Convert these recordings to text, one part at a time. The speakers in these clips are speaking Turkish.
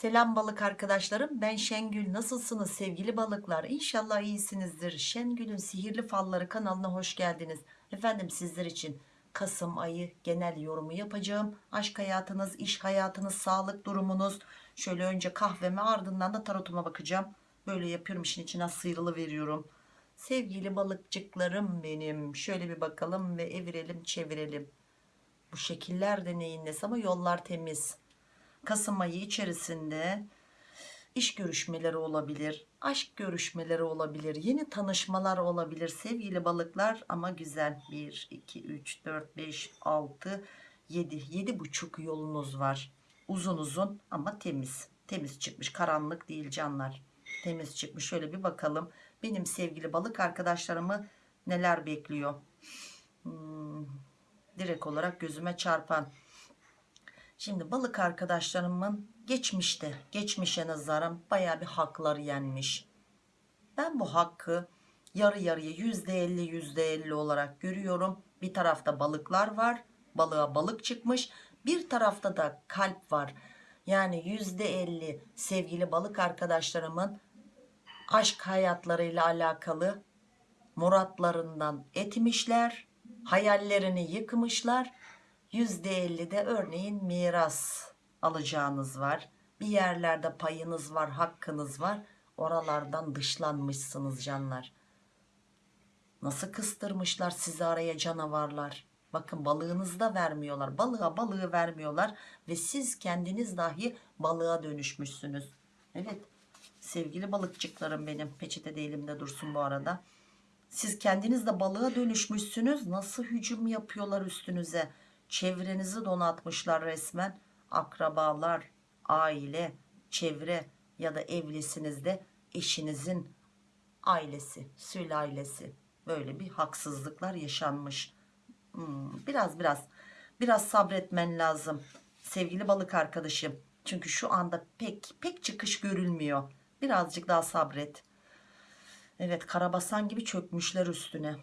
Selam balık arkadaşlarım. Ben Şengül. Nasılsınız sevgili balıklar? İnşallah iyisinizdir. Şengül'ün sihirli falları kanalına hoş geldiniz. Efendim sizler için Kasım ayı genel yorumu yapacağım. Aşk hayatınız iş hayatınız sağlık durumunuz. Şöyle önce kahveme ardından da tarotuma bakacağım. Böyle yapıyorum işin içine sıyrılı veriyorum. Sevgili balıkçıklarım benim şöyle bir bakalım ve evirelim çevirelim. Bu şekiller de neyin ama yollar temiz Kasım ayı içerisinde iş görüşmeleri olabilir, aşk görüşmeleri olabilir, yeni tanışmalar olabilir sevgili balıklar ama güzel. 1, 2, 3, 4, 5, 6, 7, 7 buçuk yolunuz var. Uzun uzun ama temiz. Temiz çıkmış karanlık değil canlar. Temiz çıkmış şöyle bir bakalım. Benim sevgili balık arkadaşlarımı neler bekliyor? Hmm, direkt olarak gözüme çarpan Şimdi balık arkadaşlarımın geçmişte, geçmişe nazaran baya bir hakları yenmiş. Ben bu hakkı yarı yarıya yüzde elli yüzde elli olarak görüyorum. Bir tarafta balıklar var, balığa balık çıkmış. Bir tarafta da kalp var. Yani yüzde elli sevgili balık arkadaşlarımın aşk hayatlarıyla alakalı muratlarından etmişler, hayallerini yıkmışlar %50'de örneğin miras alacağınız var. Bir yerlerde payınız var, hakkınız var. Oralardan dışlanmışsınız canlar. Nasıl kıstırmışlar sizi araya canavarlar. Bakın balığınızı da vermiyorlar. Balığa balığı vermiyorlar. Ve siz kendiniz dahi balığa dönüşmüşsünüz. Evet sevgili balıkçıklarım benim. Peçete de elimde dursun bu arada. Siz kendiniz de balığa dönüşmüşsünüz. Nasıl hücum yapıyorlar üstünüze çevrenizi donatmışlar resmen. Akrabalar aile çevre ya da evlisiniz de eşinizin ailesi sülalesi böyle bir haksızlıklar yaşanmış. Hmm, biraz biraz biraz sabretmen lazım sevgili balık arkadaşım. Çünkü şu anda pek pek çıkış görülmüyor. Birazcık daha sabret. Evet karabasan gibi çökmüşler üstüne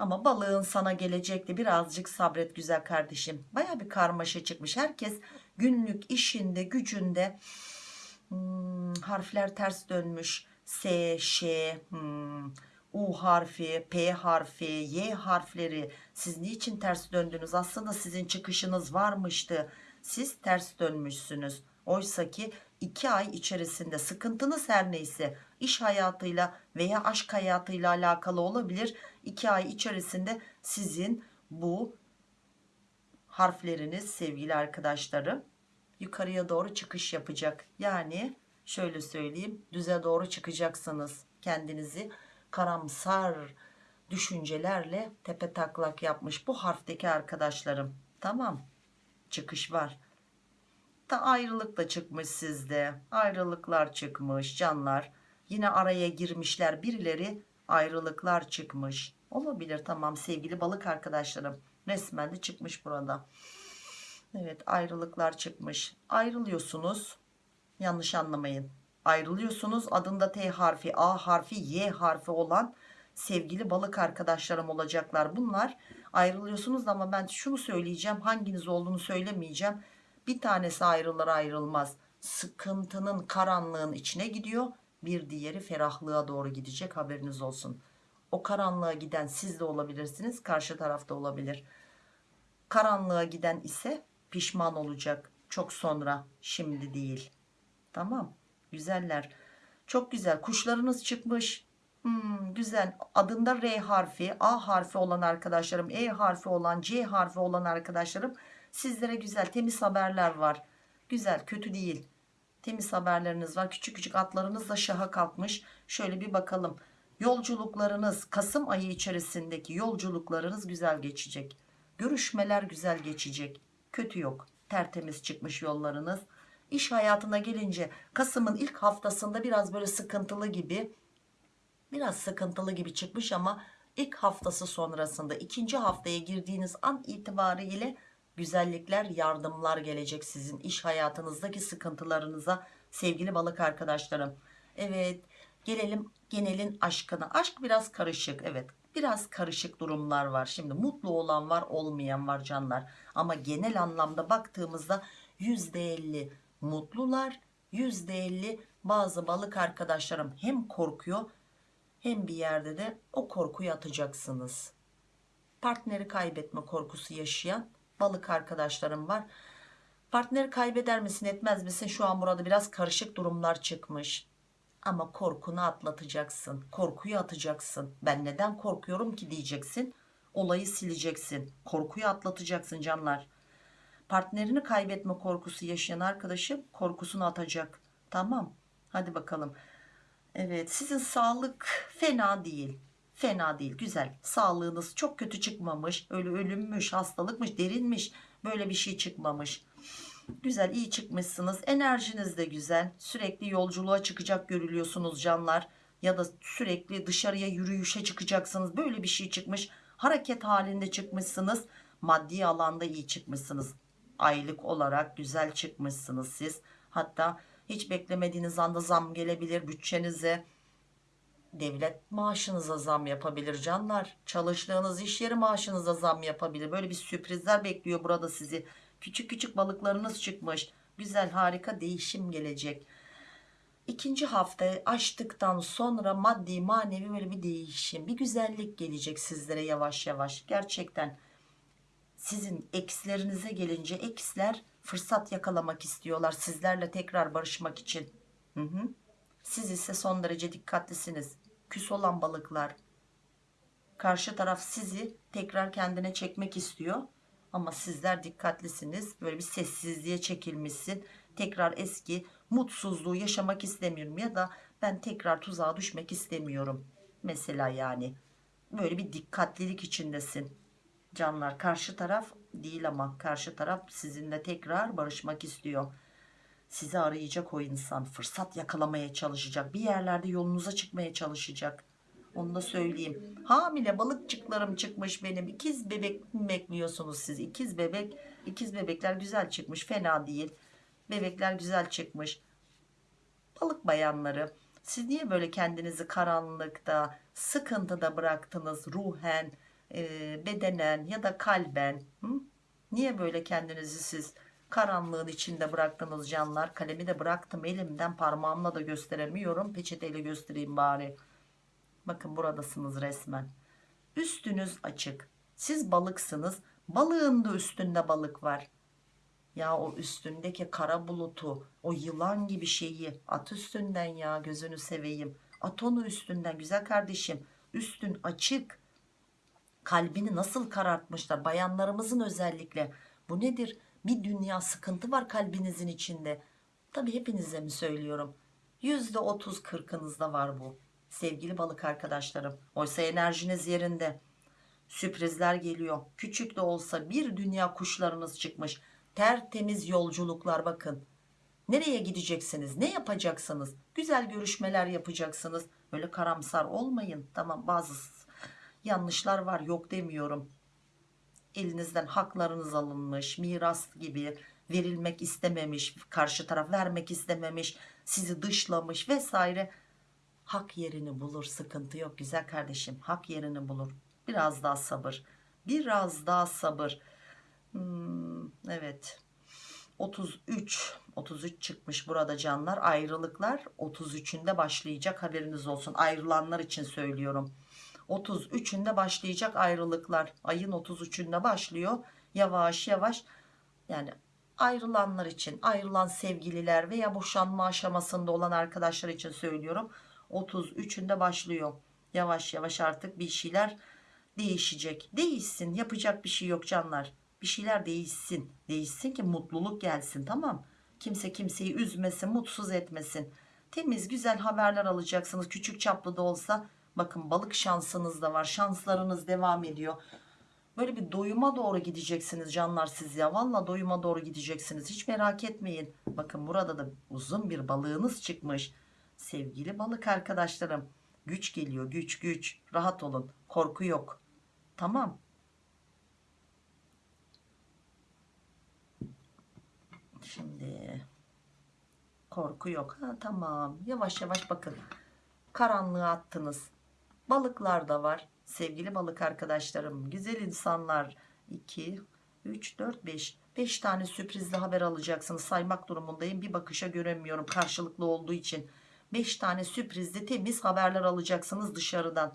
ama balığın sana gelecekti birazcık sabret güzel kardeşim. Baya bir karmaşa çıkmış. Herkes günlük işinde gücünde hmm, harfler ters dönmüş. S, Ş, hmm, U harfi, P harfi, Y harfleri. Siz niçin ters döndünüz? Aslında sizin çıkışınız varmıştı. Siz ters dönmüşsünüz. Oysa ki 2 ay içerisinde sıkıntınız her neyse iş hayatıyla veya aşk hayatıyla alakalı olabilir. 2 ay içerisinde sizin bu harfleriniz sevgili arkadaşlarım yukarıya doğru çıkış yapacak. Yani şöyle söyleyeyim düze doğru çıkacaksınız. Kendinizi karamsar düşüncelerle tepe taklak yapmış bu harfteki arkadaşlarım. Tamam çıkış var da ayrılık da çıkmış sizde ayrılıklar çıkmış canlar yine araya girmişler birileri ayrılıklar çıkmış. Olabilir tamam sevgili balık arkadaşlarım. Resmen de çıkmış burada. Evet ayrılıklar çıkmış. Ayrılıyorsunuz. Yanlış anlamayın. Ayrılıyorsunuz. Adında T harfi A harfi Y harfi olan sevgili balık arkadaşlarım olacaklar. Bunlar ayrılıyorsunuz ama ben şunu söyleyeceğim. Hanginiz olduğunu söylemeyeceğim. Bir tanesi ayrılır ayrılmaz. Sıkıntının karanlığın içine gidiyor bir diğeri ferahlığa doğru gidecek haberiniz olsun. O karanlığa giden siz de olabilirsiniz karşı tarafta olabilir. Karanlığa giden ise pişman olacak çok sonra şimdi değil. Tamam güzeller. Çok güzel kuşlarınız çıkmış. Hmm, güzel. Adında R harfi A harfi olan arkadaşlarım E harfi olan C harfi olan arkadaşlarım Sizlere güzel temiz haberler var. Güzel kötü değil. Temiz haberleriniz var. Küçük küçük atlarınız da şaha kalkmış. Şöyle bir bakalım. Yolculuklarınız Kasım ayı içerisindeki yolculuklarınız güzel geçecek. Görüşmeler güzel geçecek. Kötü yok. Tertemiz çıkmış yollarınız. İş hayatına gelince Kasım'ın ilk haftasında biraz böyle sıkıntılı gibi biraz sıkıntılı gibi çıkmış ama ilk haftası sonrasında ikinci haftaya girdiğiniz an itibariyle güzellikler yardımlar gelecek sizin iş hayatınızdaki sıkıntılarınıza sevgili balık arkadaşlarım. Evet gelelim genelin aşkına. Aşk biraz karışık evet. Biraz karışık durumlar var. Şimdi mutlu olan var olmayan var canlar. Ama genel anlamda baktığımızda %50 mutlular %50 bazı balık arkadaşlarım hem korkuyor hem bir yerde de o korkuyu atacaksınız. Partneri kaybetme korkusu yaşayan balık arkadaşlarım var. Partneri kaybeder misin etmez misin? Şu an burada biraz karışık durumlar çıkmış. Ama korkunu atlatacaksın. Korkuyu atacaksın. Ben neden korkuyorum ki diyeceksin. Olayı sileceksin. Korkuyu atlatacaksın canlar. Partnerini kaybetme korkusu yaşayan arkadaşım korkusunu atacak. Tamam. Hadi bakalım. Evet sizin sağlık fena değil. Fena değil güzel. Sağlığınız çok kötü çıkmamış. Öyle ölümmüş, hastalıkmış, derinmiş. Böyle bir şey çıkmamış. Güzel iyi çıkmışsınız. Enerjiniz de güzel. Sürekli yolculuğa çıkacak görülüyorsunuz canlar. Ya da sürekli dışarıya yürüyüşe çıkacaksınız. Böyle bir şey çıkmış. Hareket halinde çıkmışsınız. Maddi alanda iyi çıkmışsınız. Aylık olarak güzel çıkmışsınız siz. Hatta hiç beklemediğiniz anda zam gelebilir bütçenize. Devlet maaşınıza zam yapabilir canlar. Çalıştığınız iş yeri maaşınıza zam yapabilir. Böyle bir sürprizler bekliyor burada sizi. Küçük küçük balıklarınız çıkmış. Güzel harika değişim gelecek. İkinci haftayı açtıktan sonra maddi manevi böyle bir değişim bir güzellik gelecek sizlere yavaş yavaş. Gerçekten sizin ekslerinize gelince eksler fırsat yakalamak istiyorlar sizlerle tekrar barışmak için. Hı hı. Siz ise son derece dikkatlisiniz. Küs olan balıklar. Karşı taraf sizi tekrar kendine çekmek istiyor. Ama sizler dikkatlisiniz. Böyle bir sessizliğe çekilmişsin. Tekrar eski mutsuzluğu yaşamak istemiyorum ya da ben tekrar tuzağa düşmek istemiyorum. Mesela yani. Böyle bir dikkatlilik içindesin. Canlar karşı taraf değil ama karşı taraf sizinle tekrar barışmak istiyor. Sizi arayacak o insan. Fırsat yakalamaya çalışacak. Bir yerlerde yolunuza çıkmaya çalışacak. Onu da söyleyeyim. Hamile balıkçıklarım çıkmış benim. İkiz bebek mi bekliyorsunuz siz? İkiz bebek. ikiz bebekler güzel çıkmış. Fena değil. Bebekler güzel çıkmış. Balık bayanları. Siz niye böyle kendinizi karanlıkta, sıkıntıda bıraktınız ruhen, e, bedenen ya da kalben? Hı? Niye böyle kendinizi siz karanlığın içinde bıraktınız canlar? Kalemi de bıraktım elimden parmağımla da gösteremiyorum. Peçeteyle göstereyim bari. Bakın buradasınız resmen. Üstünüz açık. Siz balıksınız. Balığın da üstünde balık var. Ya o üstündeki kara bulutu, o yılan gibi şeyi at üstünden ya gözünü seveyim. At onu üstünden güzel kardeşim. Üstün açık. Kalbini nasıl karartmışlar bayanlarımızın özellikle. Bu nedir? Bir dünya sıkıntı var kalbinizin içinde. Tabi hepinize mi söylüyorum? %30 kırkınızda var bu. Sevgili balık arkadaşlarım. Oysa enerjiniz yerinde. Sürprizler geliyor. Küçük de olsa bir dünya kuşlarınız çıkmış. Tertemiz yolculuklar bakın. Nereye gideceksiniz? Ne yapacaksınız? Güzel görüşmeler yapacaksınız. Öyle karamsar olmayın. Tamam bazı yanlışlar var yok demiyorum. Elinizden haklarınız alınmış, miras gibi verilmek istememiş, karşı taraf vermek istememiş, sizi dışlamış vesaire. Hak yerini bulur, sıkıntı yok güzel kardeşim. Hak yerini bulur. Biraz daha sabır. Biraz daha sabır. Hmm, evet. 33 33 çıkmış burada canlar ayrılıklar 33'ünde başlayacak haberiniz olsun ayrılanlar için söylüyorum 33'ünde başlayacak ayrılıklar. Ayın 33'ünde başlıyor. Yavaş yavaş yani ayrılanlar için ayrılan sevgililer veya boşanma aşamasında olan arkadaşlar için söylüyorum 33'ünde başlıyor. Yavaş yavaş artık bir şeyler değişecek. Değişsin yapacak bir şey yok canlar. Bir şeyler değişsin. Değişsin ki mutluluk gelsin tamam? Kimse kimseyi üzmesin mutsuz etmesin. Temiz güzel haberler alacaksınız. Küçük çaplı da olsa bakın balık şansınız da var şanslarınız devam ediyor böyle bir doyuma doğru gideceksiniz canlar siz ya valla doyuma doğru gideceksiniz hiç merak etmeyin bakın burada da uzun bir balığınız çıkmış sevgili balık arkadaşlarım güç geliyor güç güç rahat olun korku yok tamam Şimdi korku yok. Ha, tamam. Yavaş yavaş bakın. Karanlığa attınız. Balıklar da var. Sevgili balık arkadaşlarım. Güzel insanlar. 2, 3, 4, 5. 5 tane sürprizli haber alacaksınız. Saymak durumundayım. Bir bakışa göremiyorum karşılıklı olduğu için. 5 tane sürprizli temiz haberler alacaksınız dışarıdan.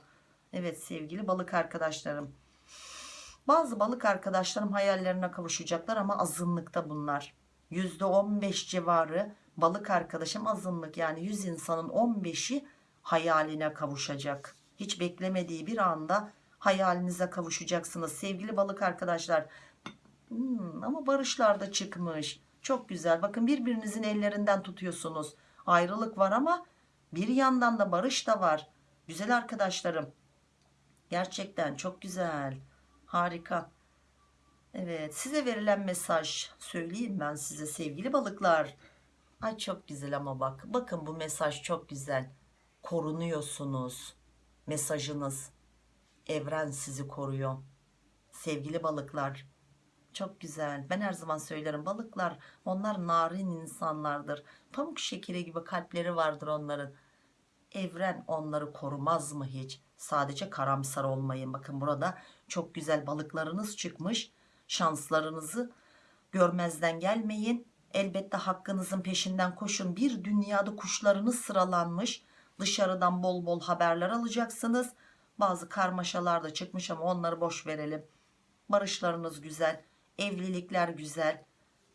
Evet sevgili balık arkadaşlarım. Bazı balık arkadaşlarım hayallerine kavuşacaklar ama azınlıkta bunlar. %15 civarı balık arkadaşım azınlık yani 100 insanın 15'i hayaline kavuşacak. Hiç beklemediği bir anda hayalinize kavuşacaksınız sevgili balık arkadaşlar. Hmm, ama barışlar da çıkmış. Çok güzel. Bakın birbirinizin ellerinden tutuyorsunuz. Ayrılık var ama bir yandan da barış da var. Güzel arkadaşlarım. Gerçekten çok güzel. Harika. Evet size verilen mesaj söyleyeyim ben size sevgili balıklar. Ay çok güzel ama bak. Bakın bu mesaj çok güzel. Korunuyorsunuz. Mesajınız. Evren sizi koruyor. Sevgili balıklar. Çok güzel. Ben her zaman söylerim balıklar onlar narin insanlardır. Pamuk şekeri gibi kalpleri vardır onların. Evren onları korumaz mı hiç? Sadece karamsar olmayın. Bakın burada çok güzel balıklarınız çıkmış. Şanslarınızı görmezden gelmeyin. Elbette hakkınızın peşinden koşun. Bir dünyada kuşlarınız sıralanmış. Dışarıdan bol bol haberler alacaksınız. Bazı karmaşalar da çıkmış ama onları boş verelim. Barışlarınız güzel. Evlilikler güzel.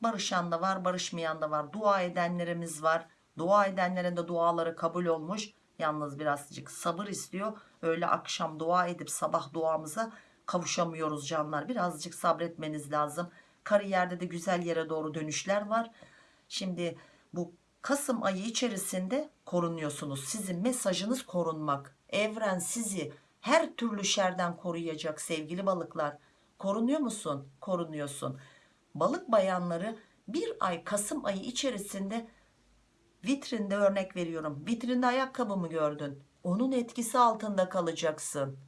Barışan da var, barışmayan da var. Dua edenlerimiz var. Dua edenlerin de duaları kabul olmuş. Yalnız birazcık sabır istiyor. Öyle akşam dua edip sabah duamıza kavuşamıyoruz canlar. Birazcık sabretmeniz lazım. Kariyerde de güzel yere doğru dönüşler var. Şimdi bu Kasım ayı içerisinde korunuyorsunuz. Sizin mesajınız korunmak. Evren sizi her türlü şerden koruyacak sevgili balıklar. Korunuyor musun? Korunuyorsun. Balık bayanları bir ay Kasım ayı içerisinde vitrinde örnek veriyorum. Vitrinde ayakkabı mı gördün? Onun etkisi altında kalacaksın.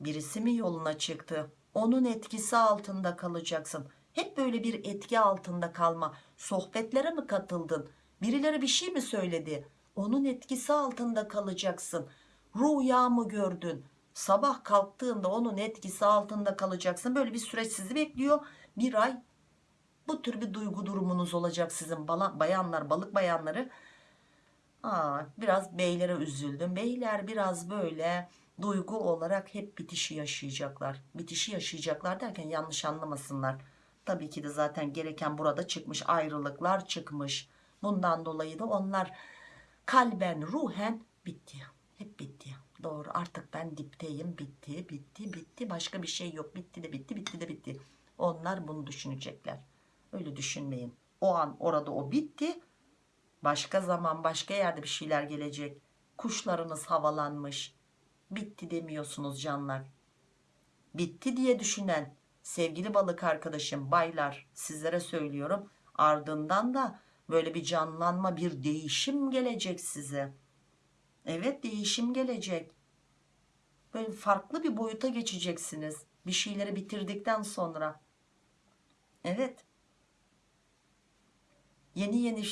Birisi mi yoluna çıktı? Onun etkisi altında kalacaksın. Hep böyle bir etki altında kalma. Sohbetlere mi katıldın? Birileri bir şey mi söyledi? Onun etkisi altında kalacaksın. Rüya mı gördün? Sabah kalktığında onun etkisi altında kalacaksın. Böyle bir süreç sizi bekliyor. Bir ay bu tür bir duygu durumunuz olacak sizin bayanlar, balık bayanları. Aa, biraz beylere üzüldüm. Beyler biraz böyle duygu olarak hep bitişi yaşayacaklar. Bitişi yaşayacaklar derken yanlış anlamasınlar. Tabii ki de zaten gereken burada çıkmış ayrılıklar çıkmış. Bundan dolayı da onlar kalben ruhen bitti. Hep bitti. Doğru artık ben dipteyim bitti bitti bitti başka bir şey yok bitti de bitti bitti de bitti. Onlar bunu düşünecekler. Öyle düşünmeyin. O an orada o bitti. Başka zaman başka yerde bir şeyler gelecek. Kuşlarınız havalanmış. Bitti demiyorsunuz canlar. Bitti diye düşünen sevgili balık arkadaşım baylar sizlere söylüyorum. Ardından da böyle bir canlanma bir değişim gelecek size. Evet değişim gelecek. Böyle farklı bir boyuta geçeceksiniz. Bir şeyleri bitirdikten sonra. Evet. Yeni yeni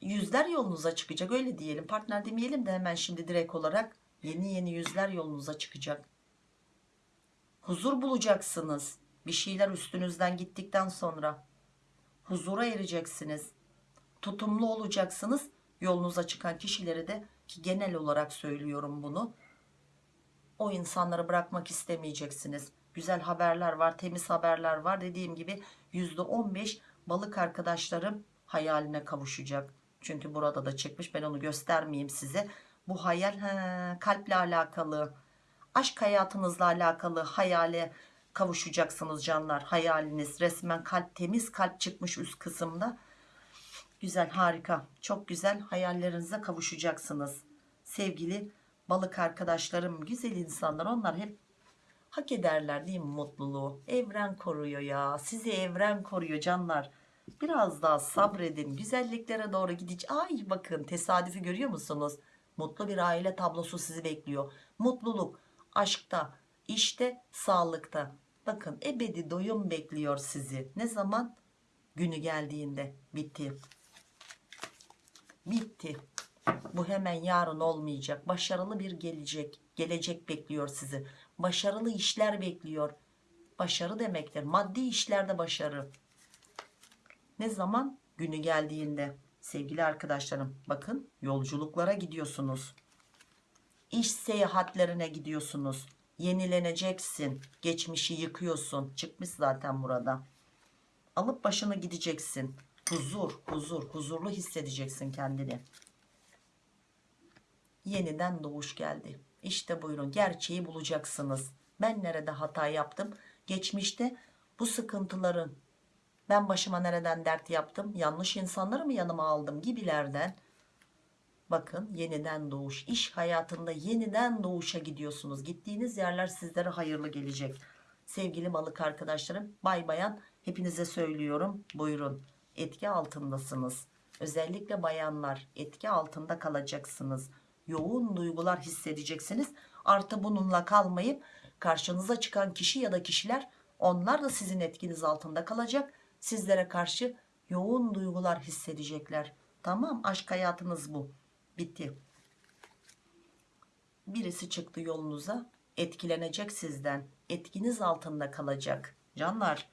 yüzler yolunuza çıkacak öyle diyelim. Partner demeyelim de hemen şimdi direkt olarak yeni yeni yüzler yolunuza çıkacak. Huzur bulacaksınız. Bir şeyler üstünüzden gittikten sonra. Huzura ereceksiniz. Tutumlu olacaksınız. Yolunuza çıkan kişileri de ki genel olarak söylüyorum bunu. O insanları bırakmak istemeyeceksiniz. Güzel haberler var, temiz haberler var. Dediğim gibi %15 balık arkadaşlarım hayaline kavuşacak. Çünkü burada da çıkmış. Ben onu göstermeyeyim size. Bu hayal he, kalple alakalı. Aşk hayatınızla alakalı hayale kavuşacaksınız canlar. Hayaliniz resmen kalp temiz kalp çıkmış üst kısımda. Güzel harika çok güzel hayallerinize kavuşacaksınız. Sevgili balık arkadaşlarım güzel insanlar onlar hep hak ederler değil mi mutluluğu? Evren koruyor ya sizi evren koruyor canlar. Biraz daha sabredin güzelliklere doğru gidecek. Ay bakın tesadüfü görüyor musunuz? Mutlu bir aile tablosu sizi bekliyor. Mutluluk aşkta, işte, sağlıkta. Bakın ebedi doyum bekliyor sizi. Ne zaman? Günü geldiğinde. Bitti. Bitti. Bu hemen yarın olmayacak. Başarılı bir gelecek. Gelecek bekliyor sizi. Başarılı işler bekliyor. Başarı demektir. Maddi işlerde başarı. Ne zaman? Günü geldiğinde. Sevgili arkadaşlarım bakın yolculuklara gidiyorsunuz. İş seyahatlerine gidiyorsunuz. Yenileneceksin. Geçmişi yıkıyorsun. Çıkmış zaten burada. Alıp başını gideceksin. Huzur, huzur, huzurlu hissedeceksin kendini. Yeniden doğuş geldi. İşte buyurun gerçeği bulacaksınız. Ben nerede hata yaptım? Geçmişte bu sıkıntıların ben başıma nereden dert yaptım? Yanlış insanları mı yanıma aldım gibilerden. Bakın yeniden doğuş. iş hayatında yeniden doğuşa gidiyorsunuz. Gittiğiniz yerler sizlere hayırlı gelecek. Sevgili balık arkadaşlarım, bay bayan hepinize söylüyorum. Buyurun. Etki altındasınız. Özellikle bayanlar etki altında kalacaksınız. Yoğun duygular hissedeceksiniz. Artı bununla kalmayıp karşınıza çıkan kişi ya da kişiler onlar da sizin etkiniz altında kalacak. Sizlere karşı yoğun duygular hissedecekler. Tamam aşk hayatınız bu. Bitti. Birisi çıktı yolunuza etkilenecek sizden. Etkiniz altında kalacak. Canlar.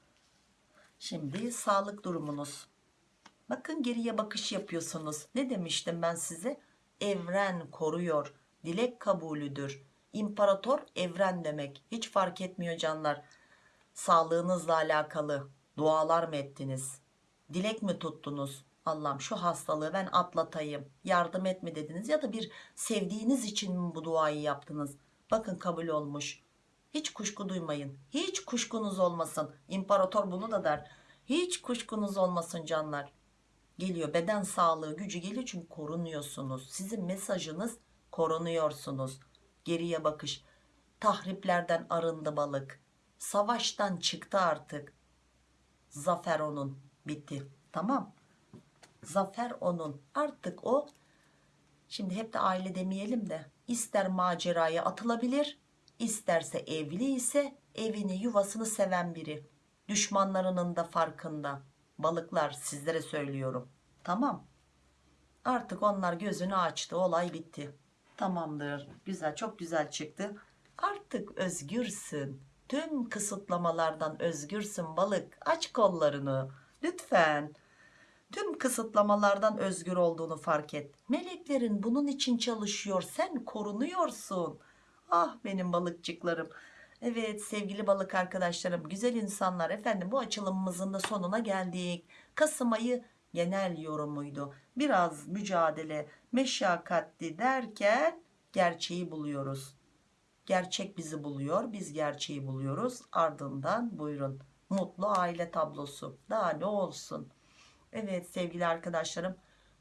Şimdi sağlık durumunuz. Bakın geriye bakış yapıyorsunuz. Ne demiştim ben size? Evren koruyor. Dilek kabulüdür. İmparator evren demek. Hiç fark etmiyor canlar. Sağlığınızla alakalı dualar mı ettiniz? Dilek mi tuttunuz? Allah'ım şu hastalığı ben atlatayım. Yardım et mi dediniz? Ya da bir sevdiğiniz için mi bu duayı yaptınız? Bakın kabul olmuş. Hiç kuşku duymayın. Hiç kuşkunuz olmasın. İmparator bunu da der. Hiç kuşkunuz olmasın canlar. Geliyor beden sağlığı gücü geliyor çünkü korunuyorsunuz. Sizin mesajınız korunuyorsunuz. Geriye bakış. Tahriplerden arındı balık. Savaştan çıktı artık. Zafer onun. Bitti. Tamam. Zafer onun. Artık o şimdi hep de aile demeyelim de ister maceraya atılabilir isterse evli ise evini yuvasını seven biri. Düşmanlarının da farkında. Balıklar sizlere söylüyorum. Tamam. Artık onlar gözünü açtı. Olay bitti. Tamamdır. Güzel çok güzel çıktı. Artık özgürsün. Tüm kısıtlamalardan özgürsün balık. Aç kollarını. Lütfen. Tüm kısıtlamalardan özgür olduğunu fark et. Meleklerin bunun için çalışıyor. Sen korunuyorsun. Ah benim balıkçıklarım. Evet sevgili balık arkadaşlarım, güzel insanlar efendim bu açılımımızın da sonuna geldik. Kasım ayı genel yorumuydu. Biraz mücadele, meşakkatli derken gerçeği buluyoruz. Gerçek bizi buluyor, biz gerçeği buluyoruz. Ardından buyurun mutlu aile tablosu. Daha ne olsun? Evet sevgili arkadaşlarım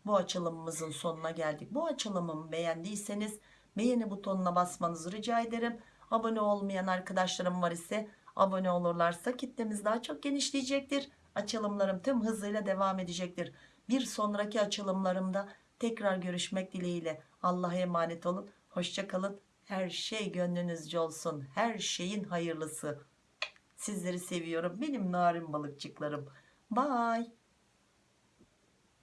bu açılımımızın sonuna geldik. Bu açılımımı beğendiyseniz beğeni butonuna basmanızı rica ederim. Abone olmayan arkadaşlarım var ise abone olurlarsa kitlemiz daha çok genişleyecektir. Açılımlarım tüm hızıyla devam edecektir. Bir sonraki açılımlarımda tekrar görüşmek dileğiyle. Allah'a emanet olun. Hoşçakalın. Her şey gönlünüzce olsun. Her şeyin hayırlısı. Sizleri seviyorum. Benim narin balıkçıklarım. Bye.